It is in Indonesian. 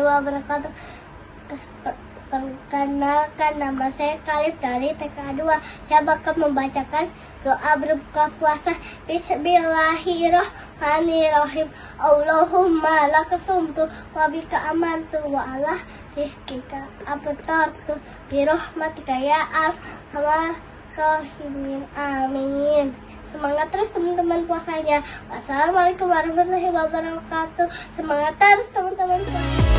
wabarakatuh. Per- Perkenalkan nama saya Kalif dari TK2. Saya bakal membacakan doa berbuka puasa. Bismillahirrahmanirrahim. Allahumma lakasumtu wa bika amantu wa ala rizkika abtartu birahmatika ya arhamar rahimin. Amin. Semangat terus teman-teman puasanya. Wassalamualaikum warahmatullahi wabarakatuh. Semangat terus teman-teman puasanya.